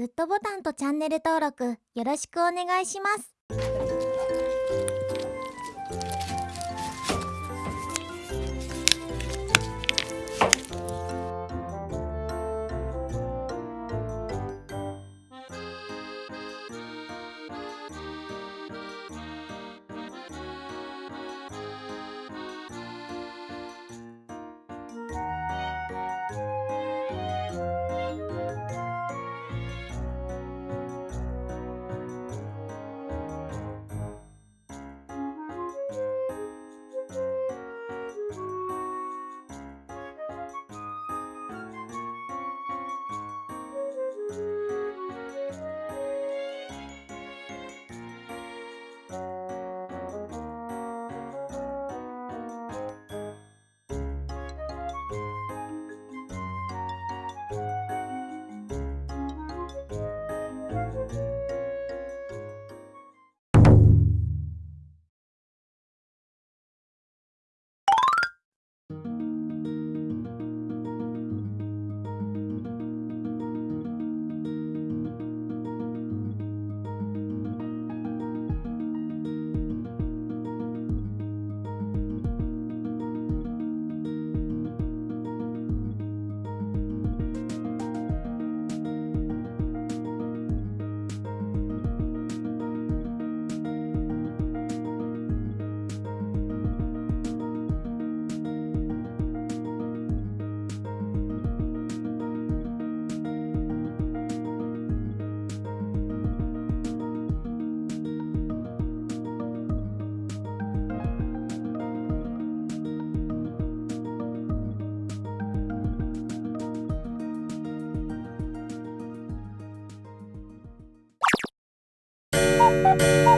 グッドボタンとチャンネル登録よろしくお願いします。Muzyka